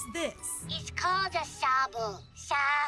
What's this? It's called a sabu. Sabu.